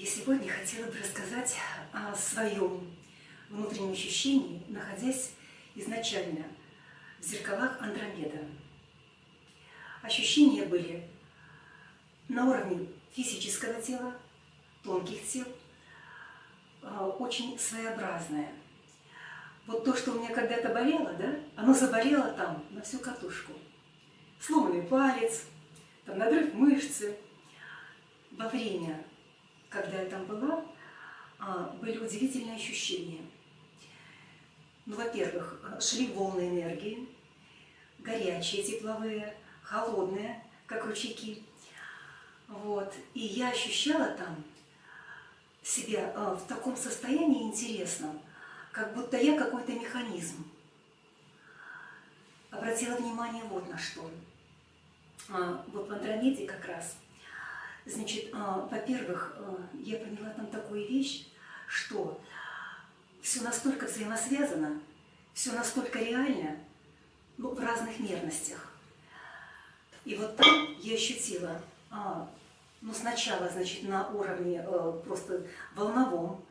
Я сегодня хотела бы рассказать о своем внутреннем ощущении, находясь изначально в зеркалах Андромеда. Ощущения были на уровне физического тела, тонких тел, а, очень своеобразное. Вот то, что у меня когда-то болело, да, оно заболело там на всю катушку. Сломанный палец, там надрыв мышцы. Во время, когда я там была, а, были удивительные ощущения. Ну, во-первых, шли волны энергии, горячие, тепловые, холодные, как ручейки. Вот. И я ощущала там себя а, в таком состоянии интересном, как будто я какой-то механизм. Обратила внимание вот на что. А, вот в Андромеде как раз. Значит, а, во-первых, я поняла там такую вещь, что все настолько взаимосвязано, все настолько реально, ну, в разных мерностях. И вот там я ощутила ну, сначала, значит, на уровне э, просто волновом,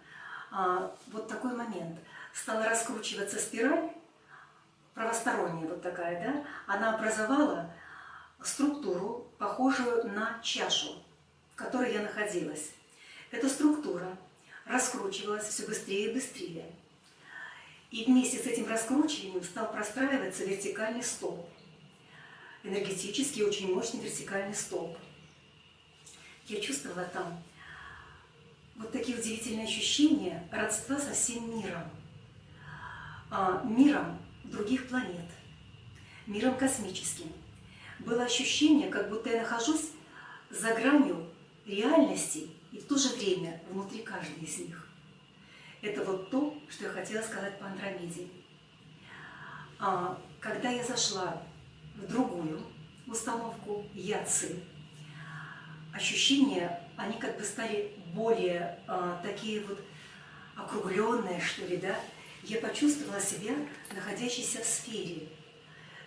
э, вот такой момент. Стала раскручиваться спираль, правосторонняя вот такая, да, она образовала структуру, похожую на чашу, в которой я находилась. Эта структура раскручивалась все быстрее и быстрее. И вместе с этим раскручиванием стал простраиваться вертикальный столб. Энергетический, очень мощный вертикальный столб – я чувствовала там вот такие удивительные ощущения родства со всем миром, а, миром других планет, миром космическим. Было ощущение, как будто я нахожусь за гранью реальности и в то же время внутри каждой из них. Это вот то, что я хотела сказать по Андромеде. А, когда я зашла в другую установку Яцы, ощущения, они как бы стали более э, такие вот округленные, что ли, да. Я почувствовала себя находящейся в сфере.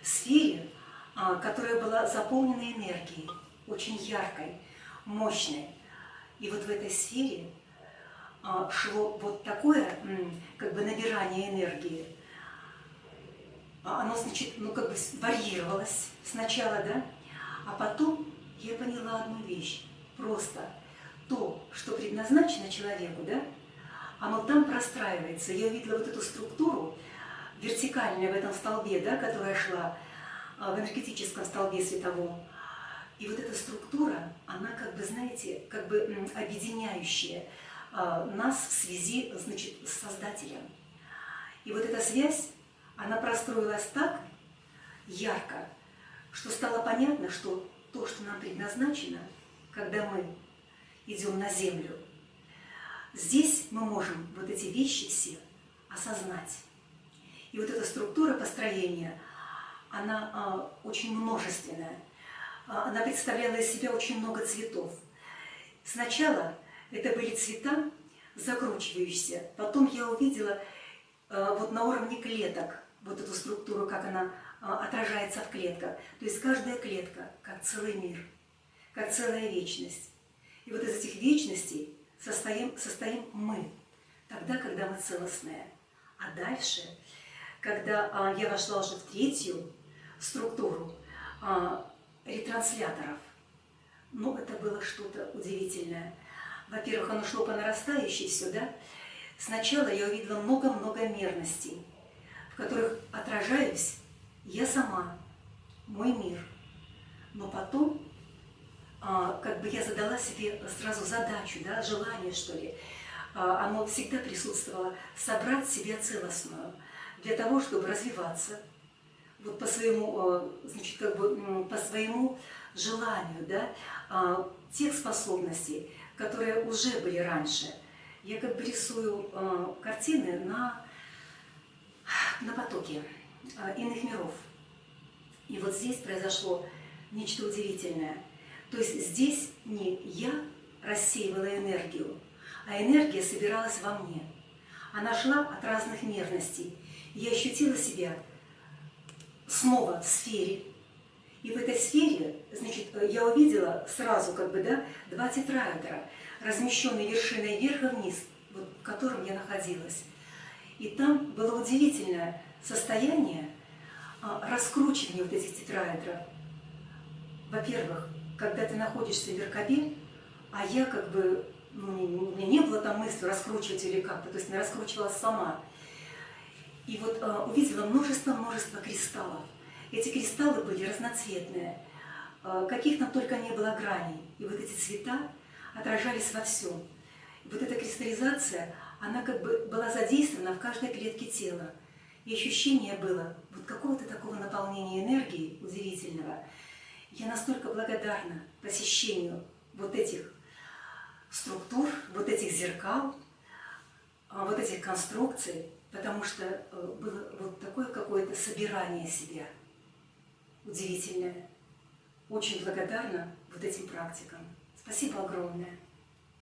В сфере, э, которая была заполнена энергией, очень яркой, мощной. И вот в этой сфере э, шло вот такое, как бы набирание энергии. Оно, значит, ну как бы варьировалось сначала, да, а потом я поняла одну вещь. Просто то, что предназначено человеку, да, оно там простраивается. Я увидела вот эту структуру вертикальную в этом столбе, да, которая шла а, в энергетическом столбе световом. И вот эта структура, она как бы, знаете, как бы объединяющая а, нас в связи, значит, с Создателем. И вот эта связь, она простроилась так ярко, что стало понятно, что то, что нам предназначено, когда мы идем на землю, здесь мы можем вот эти вещи все осознать. И вот эта структура построения, она а, очень множественная. А, она представляла из себя очень много цветов. Сначала это были цвета закручивающиеся. Потом я увидела а, вот на уровне клеток вот эту структуру, как она а, отражается в клетках. То есть каждая клетка как целый мир, как целая вечность. И вот из этих вечностей состоим, состоим мы, тогда, когда мы целостные. А дальше, когда я вошла уже в третью структуру ретрансляторов, ну, это было что-то удивительное. Во-первых, оно шло по нарастающей сюда. Сначала я увидела много-много мерностей, в которых отражаюсь я сама, мой мир. Но потом, а, как бы я задала себе сразу задачу, да, желание, что ли, а, оно всегда присутствовало, собрать себя целостную для того, чтобы развиваться, вот по своему, а, значит, как бы по своему желанию, да, а, тех способностей, которые уже были раньше. Я как бы рисую а, картины на, на потоке. А, иных миров. И вот здесь произошло нечто удивительное. То есть здесь не я рассеивала энергию, а энергия собиралась во мне. Она шла от разных мерностей. Я ощутила себя снова в сфере. И в этой сфере, значит, я увидела сразу, как бы, да, два тетраэдра, размещенные вершиной вверх и вниз, вот, в котором я находилась. И там было удивительное состояние а, раскручивания вот этих тетраэдров. Во-первых, когда ты находишься в Веркабе, а я как бы, ну, у меня не было там мысли раскручивать или как-то, то есть я раскручивалась сама. И вот а, увидела множество-множество кристаллов. Эти кристаллы были разноцветные, а, каких там только не было граней. И вот эти цвета отражались во всем. И вот эта кристаллизация, она как бы была задействована в каждой клетке тела. И ощущение было вот какого-то такого наполнения энергии удивительного. Я настолько благодарна посещению вот этих структур, вот этих зеркал, а, вот этих конструкций, потому что э, было вот такое какое-то собирание себя удивительное. Очень благодарна вот этим практикам. Спасибо огромное.